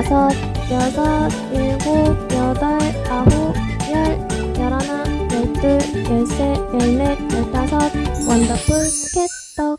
다섯, 여섯, 일곱, 여덟, 아홉, 열, 열하나, 열둘, 열셋, 열넷, 열다섯 원더풀 스케떡.